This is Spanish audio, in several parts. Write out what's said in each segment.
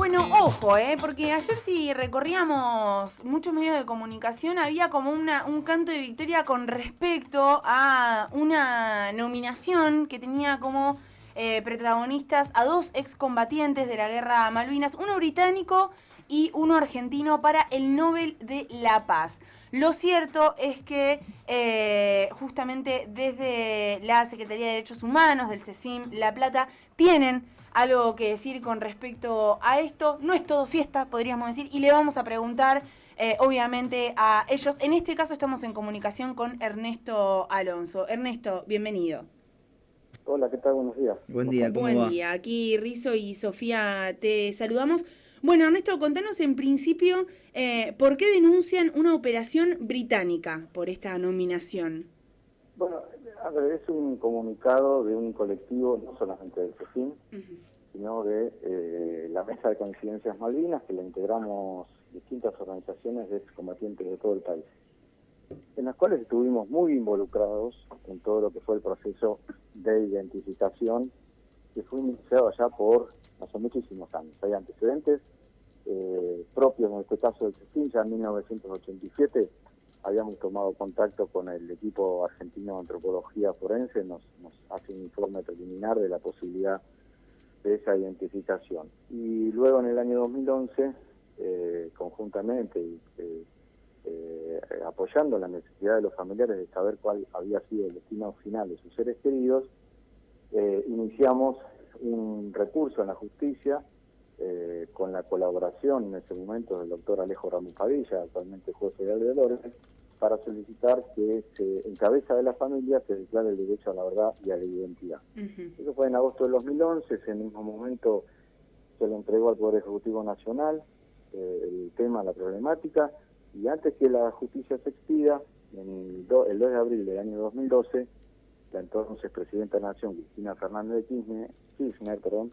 Bueno, ojo, ¿eh? porque ayer si recorríamos muchos medios de comunicación había como una, un canto de victoria con respecto a una nominación que tenía como eh, protagonistas a dos excombatientes de la guerra Malvinas, uno británico y uno argentino para el Nobel de la Paz. Lo cierto es que eh, justamente desde la Secretaría de Derechos Humanos del CECIM La Plata tienen algo que decir con respecto a esto. No es todo fiesta, podríamos decir, y le vamos a preguntar, eh, obviamente, a ellos. En este caso estamos en comunicación con Ernesto Alonso. Ernesto, bienvenido. Hola, ¿qué tal? Buenos días. Buen día, ¿cómo Buen día. Aquí Rizo y Sofía te saludamos. Bueno, Ernesto, contanos en principio eh, por qué denuncian una operación británica por esta nominación. Bueno, a ver, es un comunicado de un colectivo, no solamente del CECIN, sino de eh, la Mesa de Coincidencias Malvinas, que la integramos distintas organizaciones de excombatientes de todo el país, en las cuales estuvimos muy involucrados en todo lo que fue el proceso de identificación que fue iniciado ya por hace muchísimos años. Hay antecedentes eh, propios, en este caso del CECIN, ya en 1987 habíamos tomado contacto con el equipo argentino de antropología forense, nos, hace un informe preliminar de la posibilidad de esa identificación. Y luego en el año 2011, eh, conjuntamente, eh, eh, apoyando la necesidad de los familiares de saber cuál había sido el destino final de sus seres queridos, iniciamos un recurso en la justicia con la colaboración en ese momento del doctor Alejo Ramos Padilla, actualmente juez federal de Dolores, para solicitar que se, en cabeza de la familia se declare el derecho a la verdad y a la identidad. Eso fue en agosto del 2011, ese mismo momento se le entregó al Poder Ejecutivo Nacional eh, el tema, la problemática, y antes que la justicia se expida, el 2 de abril del año 2012, la entonces Presidenta de la Nación, Cristina Fernández de Kirchner, Kirchner perdón,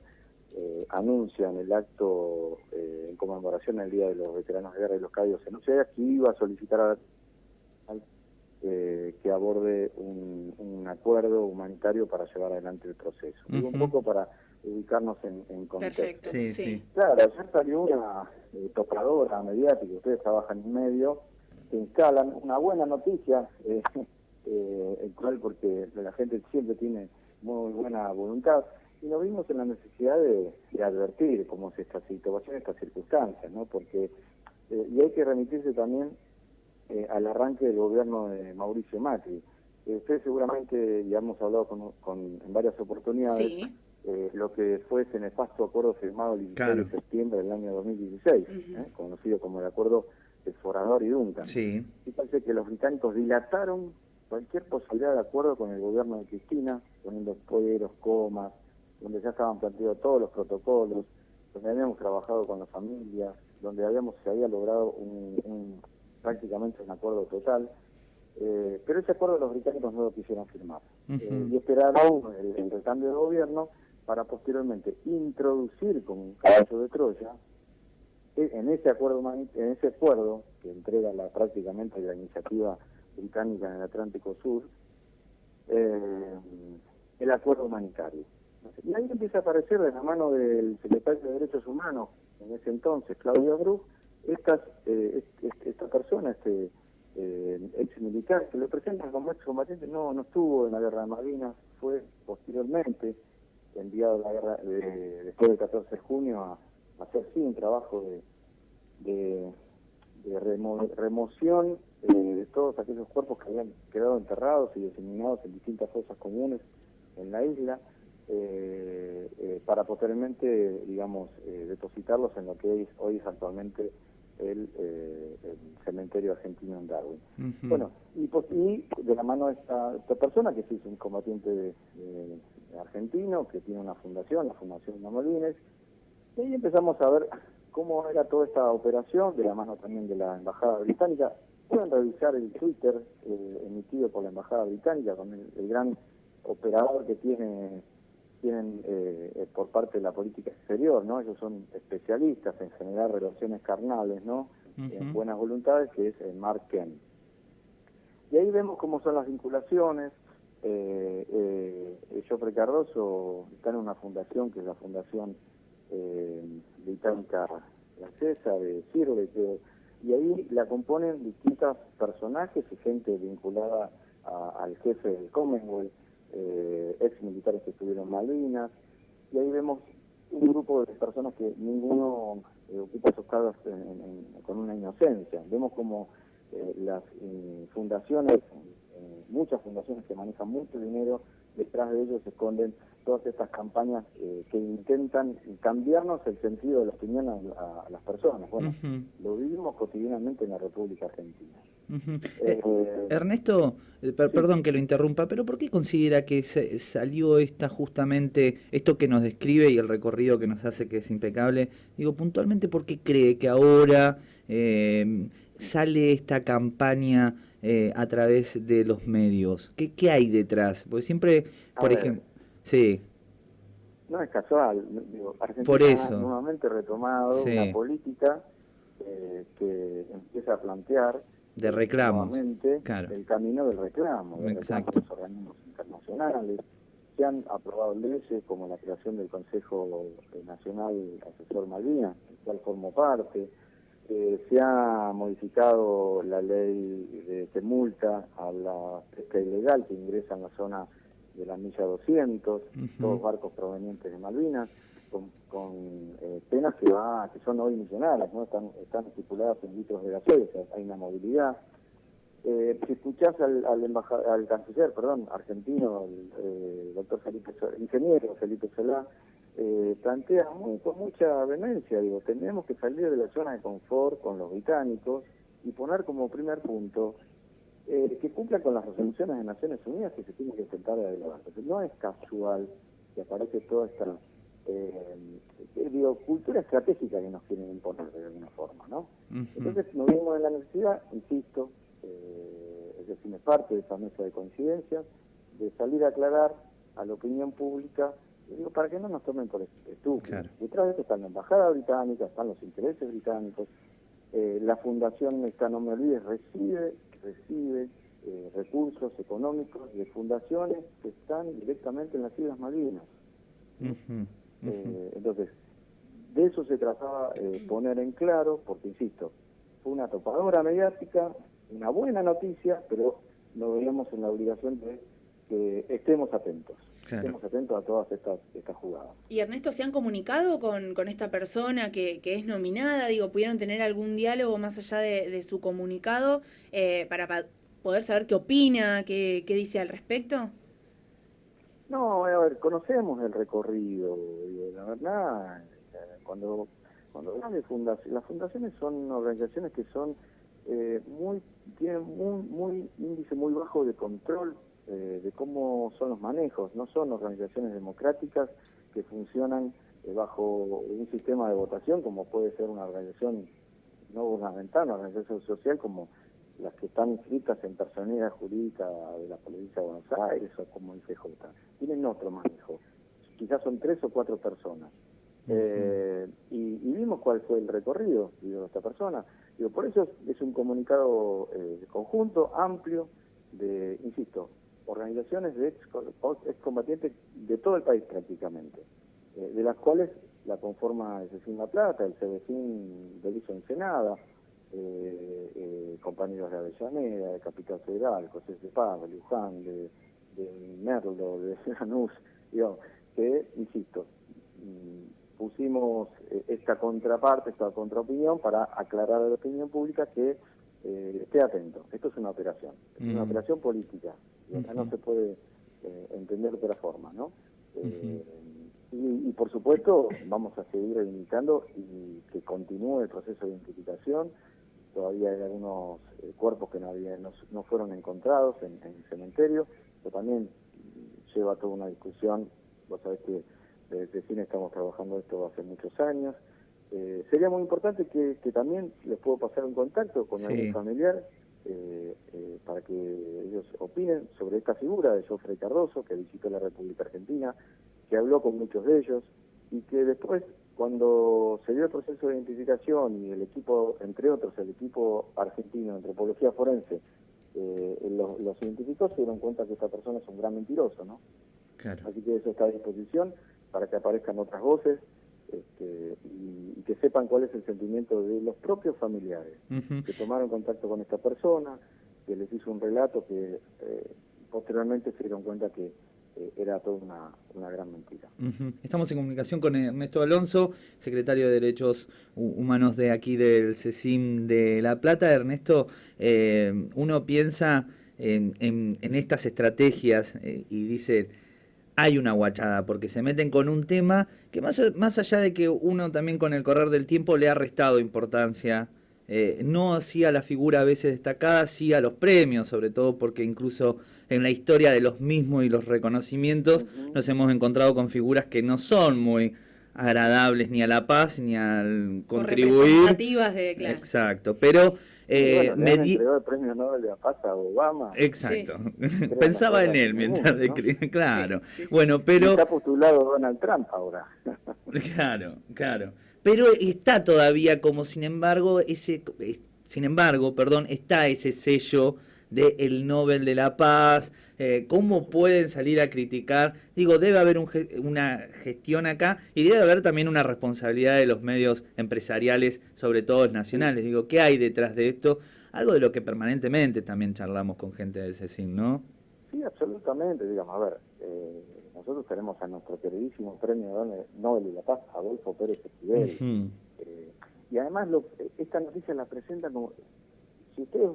eh, anuncia en el acto eh, en conmemoración del Día de los Veteranos de Guerra y los Caídos en Uceda que iba a solicitar a la eh, que aborde un, acuerdo humanitario para llevar adelante el proceso. Un poco para ubicarnos en, contexto. Perfecto, sí, Claro, ayer salió una eh, tocadora mediática, ustedes trabajan en medio, que instalan una buena noticia, eh, eh, cual porque la gente siempre tiene muy buena voluntad, y nos vimos en la necesidad de, advertir cómo es esta situación, estas circunstancias, ¿no? Porque, eh, y hay que remitirse también eh, al arranque del gobierno de Mauricio Macri. Eh, usted seguramente, ya hemos hablado con, en varias oportunidades, eh, lo que fue ese nefasto acuerdo firmado el 16 de septiembre del año 2016, conocido como el acuerdo de Forador y Duncan. Sí. Y parece que los británicos dilataron cualquier posibilidad de acuerdo con el gobierno de Cristina, poniendo poderos, comas, donde ya estaban planteados todos los protocolos, donde habíamos trabajado con las familias, donde habíamos se había logrado un prácticamente un acuerdo total, eh, pero ese acuerdo los británicos no lo quisieron firmar. Eh, y esperaron el, recambio de gobierno para posteriormente introducir como un caso de Troya eh, en ese acuerdo en ese acuerdo que entrega la prácticamente la iniciativa británica en el Atlántico Sur el acuerdo humanitario y ahí empieza a aparecer de la mano del secretario de Derechos Humanos en ese entonces Claudio Brug estas, eh, esta persona, este eh, ex militar, que lo presentan como ex combatiente, no, no estuvo en la guerra de Malvinas, fue posteriormente enviado a la guerra después del 14 de junio a, hacer sí un trabajo de, de, remoción eh, de todos aquellos cuerpos que habían quedado enterrados y diseminados en distintas fosas comunes en la isla. Eh, para posteriormente, digamos, depositarlos en lo que hoy es actualmente eh, el, cementerio argentino en Darwin. Bueno, y, de la mano de esta, persona, que es un combatiente argentino, que tiene una fundación, la Fundación Mamolines, y ahí empezamos a ver cómo era toda esta operación, de la mano también de la Embajada Británica. Pueden revisar el Twitter eh, emitido por la Embajada Británica con el gran operador que tiene tienen eh, eh, por parte de la política exterior, ¿no? Ellos son especialistas en generar relaciones carnales, ¿no? En buenas voluntades, que es el Mark Ken. Y ahí vemos cómo son las vinculaciones. Eh, eh, Joffrey Cardoso está en una fundación, que es la Fundación británica francesa, de Sirve, y ahí la componen distintos personajes y gente vinculada al jefe del Commonwealth, eh, ex militares que estuvieron en Malvinas, y ahí vemos un grupo de personas que ninguno eh, ocupa esos cargos con una inocencia. Vemos como eh, las eh, fundaciones, muchas fundaciones que manejan mucho dinero, detrás de ellos se esconden todas estas campañas que intentan cambiarnos el sentido de la opinión a, las personas. Bueno, lo vivimos cotidianamente en la República Argentina. Eh, Ernesto, eh, perdón que lo interrumpa, pero ¿por qué considera que salió esta justamente, esto que nos describe y el recorrido que nos hace que es impecable? Digo, puntualmente, ¿por qué cree que ahora em, sale esta campaña eh, a través de los medios? ¿Qué, qué hay detrás? Porque siempre, por ejemplo, sí. No es casual, digo, Argentina por eso. ha nuevamente retomado una política que empieza a plantear de reclamo. el camino del reclamo, de los organismos internacionales. Se han aprobado leyes como la creación del Consejo Nacional Asesor Malvinas, del cual formo parte. Eh, se ha modificado la ley de, que multa a la pesca ilegal que ingresa en la zona de la milla 200, todos barcos provenientes de Malvinas con, eh, penas que va que son hoy millonarias, ¿no? están, están estipuladas en litros de gasolina, hay una movilidad. Eh, si escuchás al, al, al canciller, perdón, argentino, el eh, doctor Felipe, ingeniero Felipe Solá, eh, plantea muy, con mucha vehemencia, digo, tenemos que salir de la zona de confort con los británicos y poner como primer punto que cumplan con las resoluciones de Naciones Unidas que se tienen que intentar adelante. No es casual que aparece toda esta eh, digo, cultura estratégica que nos quieren imponer de alguna forma, ¿no? Entonces nos vimos en la necesidad, insisto, eh, es decir, me parte de esa mesa de coincidencias, de salir a aclarar a la opinión pública, digo, para que no nos tomen por estúpidos. Detrás de esto está la embajada británica, están los intereses británicos, eh, la fundación, esta no me olvides, recibe, recibe eh, recursos económicos de fundaciones que están directamente en las Islas Malvinas. Eh, entonces, de eso se trataba eh, poner en claro, porque insisto, fue una topadora mediática, una buena noticia, pero nos veíamos en la obligación de que estemos atentos. Estemos atentos a todas estas, estas jugadas. Y Ernesto, ¿se han comunicado con, con esta persona que, que es nominada? Digo, ¿pudieron tener algún diálogo más allá de, su comunicado eh, para poder saber qué opina, qué, qué dice al respecto? No, a ver, conocemos el recorrido, la verdad, cuando cuando hablan de fundaciones, las fundaciones son organizaciones que son eh, muy, tienen muy, muy índice muy bajo de control eh, de cómo son los manejos, no son organizaciones democráticas que funcionan eh, bajo un sistema de votación como puede ser una organización no gubernamental, una organización social como las que están inscritas en personalidad jurídica de la provincia de Buenos Aires o como ICJ, tienen otro manejo. Quizás son tres o cuatro personas. Eh, y, vimos cuál fue el recorrido de esta persona. Digo, por eso es, un comunicado eh, conjunto, amplio, de, insisto, organizaciones de ex, excombatientes de todo el país prácticamente, eh, de las cuales la conforma el CECIN La Plata, el CEDECIN Belizo Ensenada, eh, eh, compañeros de Avellaneda, de Capital Federal, José de Paz, de Luján, de, Merlo, de Lanús, digo, que, insisto, mm, pusimos eh, esta contraparte, esta contraopinión para aclarar a la opinión pública que eh, esté atento. Esto es una operación, es una mm. operación política, y acá no se puede entender de otra forma, ¿no? y, y, por supuesto vamos a seguir reivindicando y que continúe el proceso de identificación, todavía hay algunos eh, cuerpos que no, no, fueron encontrados en, el cementerio, pero también lleva toda una discusión, vos sabés que desde cine estamos trabajando esto hace muchos años, eh, sería muy importante que, también les puedo pasar un contacto con algún familiar eh, para que ellos opinen sobre esta figura de Jofre Cardoso, que visitó la República Argentina, que habló con muchos de ellos y que después cuando se dio el proceso de identificación y el equipo, entre otros, el equipo argentino de antropología forense, eh, los, identificó, se dieron cuenta que esta persona es un gran mentiroso, ¿no? Así que eso está a disposición para que aparezcan otras voces este, y, que sepan cuál es el sentimiento de los propios familiares que tomaron contacto con esta persona, que les hizo un relato que eh, posteriormente se dieron cuenta que eh, era toda una, gran mentira. Estamos en comunicación con Ernesto Alonso, secretario de Derechos Humanos de aquí del CECIM de La Plata. Ernesto, eh, uno piensa en, en, estas estrategias y dice hay una guachada, porque se meten con un tema que más, más allá de que uno también con el correr del tiempo le ha restado importancia, eh, no hacía la figura a veces destacada, sí a los premios, sobre todo porque incluso en la historia de los mismos y los reconocimientos nos hemos encontrado con figuras que no son muy agradables ni a la paz ni al contribuir. de, Exacto, pero eh, me el premio Nobel de la Paz a Obama. Exacto. Pensaba en él mientras Claro. bueno, pero. Está postulado Donald Trump ahora. claro, claro. Pero está todavía como, sin embargo, ese. Eh, sin embargo, perdón, está ese sello del el Nobel de la Paz, eh, cómo pueden salir a criticar. Digo, debe haber una gestión acá y debe haber también una responsabilidad de los medios empresariales, sobre todo nacionales. Digo, ¿qué hay detrás de esto? Algo de lo que permanentemente también charlamos con gente de CECIN, ¿no? Sí, absolutamente. Digamos, a ver, eh, nosotros tenemos a nuestro queridísimo premio Nobel de la Paz, Adolfo Pérez Esquivel. Eh, y además lo, esta noticia la presenta como si ustedes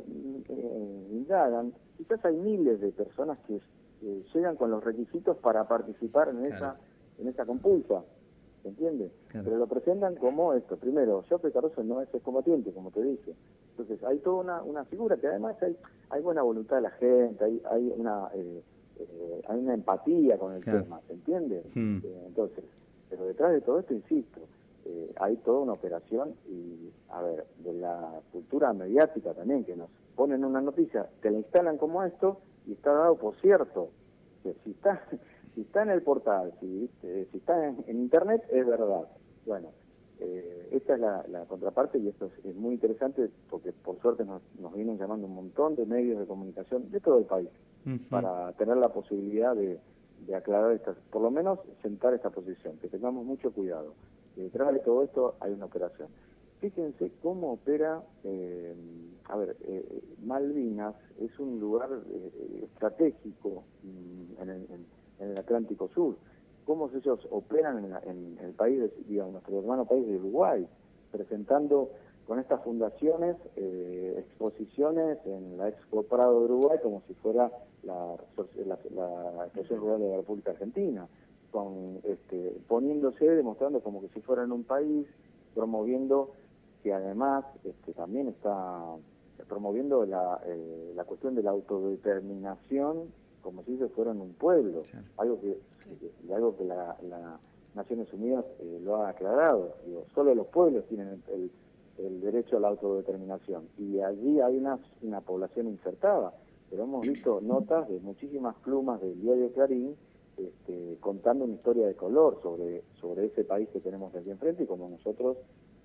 eh, indagan, quizás hay miles de personas que llegan con los requisitos para participar en esa en esa compulsa, ¿se entiende? Pero lo presentan como esto. Primero, Joffrey Caruso no es excombatiente, como te dije. Entonces, hay toda una, una figura que además hay, hay buena voluntad de la gente, hay, hay una... Eh, eh, hay una empatía con el tema, ¿se entiende? Hmm. Eh, entonces, pero detrás de todo esto, insisto, eh, hay toda una operación y, a ver, de la cultura mediática también, que nos ponen una noticia, te la instalan como esto y está dado por cierto, que si está, si está en el portal, si, eh, si está en, internet, es verdad. Bueno, eh, esta es la, contraparte y esto es, muy interesante porque por suerte nos, nos vienen llamando un montón de medios de comunicación de todo el país para tener la posibilidad de, de aclarar estas, por lo menos sentar esta posición, que tengamos mucho cuidado detrás de todo esto hay una operación. Fíjense cómo opera, eh, a ver, eh, Malvinas es un lugar eh, estratégico mm, en el, Atlántico Sur. Cómo ellos operan en, el país, digamos, nuestro hermano país de Uruguay, presentando con estas fundaciones exposiciones en la Expo Prado de Uruguay como si fuera la, la, la Rural de la República Argentina con este, poniéndose, demostrando como que si fueran un país, promoviendo que además este, también está promoviendo la, eh, la cuestión de la autodeterminación como si ellos fueran un pueblo, algo que algo que la, Naciones Unidas eh, lo ha aclarado, digo, solo los pueblos tienen el, el, derecho a la autodeterminación y allí hay una, una población insertada, pero hemos visto notas de muchísimas plumas del diario Clarín este, contando una historia de color sobre, sobre ese país que tenemos aquí enfrente y como nosotros,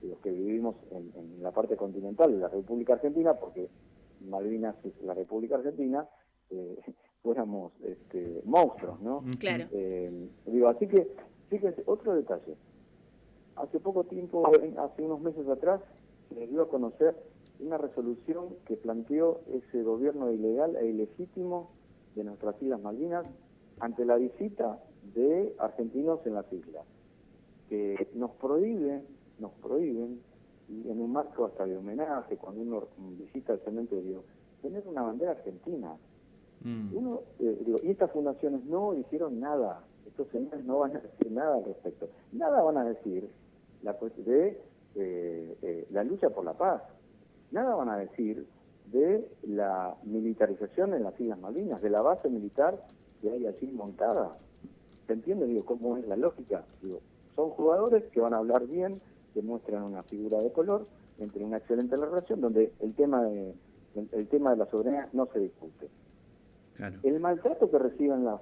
los que vivimos en, la parte continental de la República Argentina, porque Malvinas es la República Argentina, eh, fuéramos este, monstruos, ¿no? Claro. Eh, digo, así que, fíjense, otro detalle. Hace poco tiempo, hace unos meses atrás, se dio a conocer una resolución que planteó ese gobierno ilegal e ilegítimo de nuestras Islas Malvinas ante la visita de argentinos en las islas, que nos prohíben, nos prohíben, y en un marco hasta de homenaje, cuando uno visita el cementerio, tener una bandera argentina. Mm. Uno, eh, y estas fundaciones no hicieron nada, estos señores no van a decir nada al respecto. Nada van a decir la, de eh, eh, la lucha por la paz, nada van a decir de la militarización en las Islas Malvinas, de la base militar que hay así montada. ¿Se entiende? Digo, ¿cómo es la lógica? Digo, son jugadores que van a hablar bien, que muestran una figura de color, entre una excelente relación, donde el tema de, el, tema de la soberanía no se discute. El maltrato que reciben las,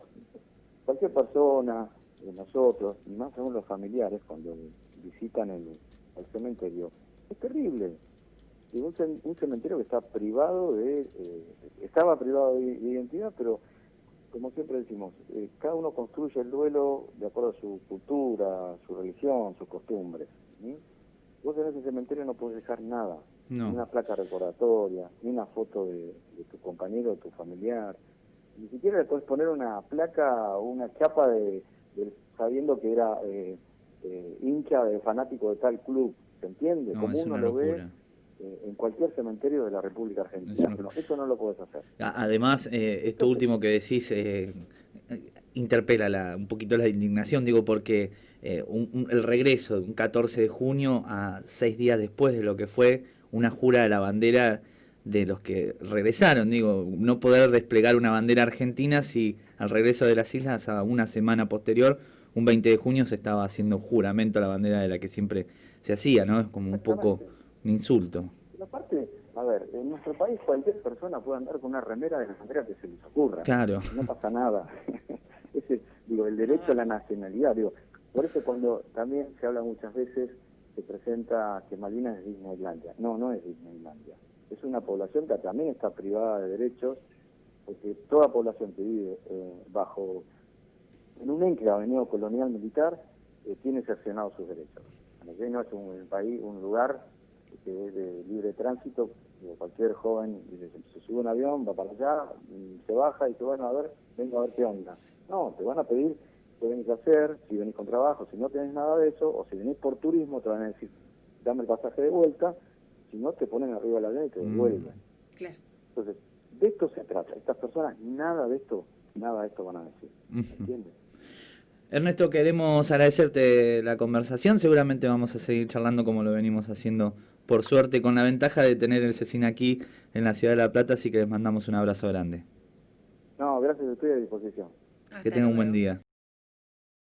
cualquier persona, nosotros, y más aún los familiares, cuando visitan el, cementerio, es terrible. Digo, un, cementerio que está privado de, eh, estaba privado de identidad, pero como siempre decimos, eh, cada uno construye el duelo de acuerdo a su cultura, su religión, sus costumbres. Vos en ese cementerio no puedes dejar nada, ni una placa recordatoria, ni una foto de, tu compañero o tu familiar. Ni siquiera le puedes poner una placa o una chapa de, sabiendo que era eh, eh, hincha de fanático de tal club. ¿Se entiende? Como uno lo ve eh, en cualquier cementerio de la República Argentina. Eso no, lo puedes hacer. Además, eh, esto último que decís eh, interpela un poquito la indignación, digo, porque el regreso de un 14 de junio a seis días después de lo que fue una jura de la bandera de los que regresaron, digo, no poder desplegar una bandera argentina si al regreso de las islas a una semana posterior, un 20 de junio, se estaba haciendo juramento a la bandera de la que siempre se hacía, ¿no? Es como un poco un insulto. aparte, a ver, en nuestro país cualquier persona puede andar con una remera de la bandera que se les ocurra. Claro. No pasa nada. Ese, digo, el derecho a la nacionalidad, digo, por eso cuando también se habla muchas veces, se presenta que Malvinas es Disneylandia. No, no es Disneylandia. Es una población que también está privada de derechos, porque toda población que vive eh, bajo, en un enclave neocolonial militar, eh, tiene cercenados sus derechos. No es un país, un lugar que es de libre tránsito, cualquier joven se sube un avión, va para allá, se baja y dice, bueno, a ver, vengo a ver qué onda. No, te van a pedir qué venís a hacer, si venís con trabajo, si no tenés nada de eso, o si venís por turismo, te van a decir, dame el pasaje de vuelta, si no, te ponen arriba de la avión y te mm. devuelven. Claro. Entonces, de esto se trata. Estas personas, nada de esto, nada de esto van a decir. ¿Entiendes? Ernesto, queremos agradecerte la conversación. Seguramente vamos a seguir charlando como lo venimos haciendo por suerte, con la ventaja de tener el CECIN aquí en la ciudad de La Plata, así que les mandamos un abrazo grande. No, gracias, estoy a disposición. que tengan un buen día.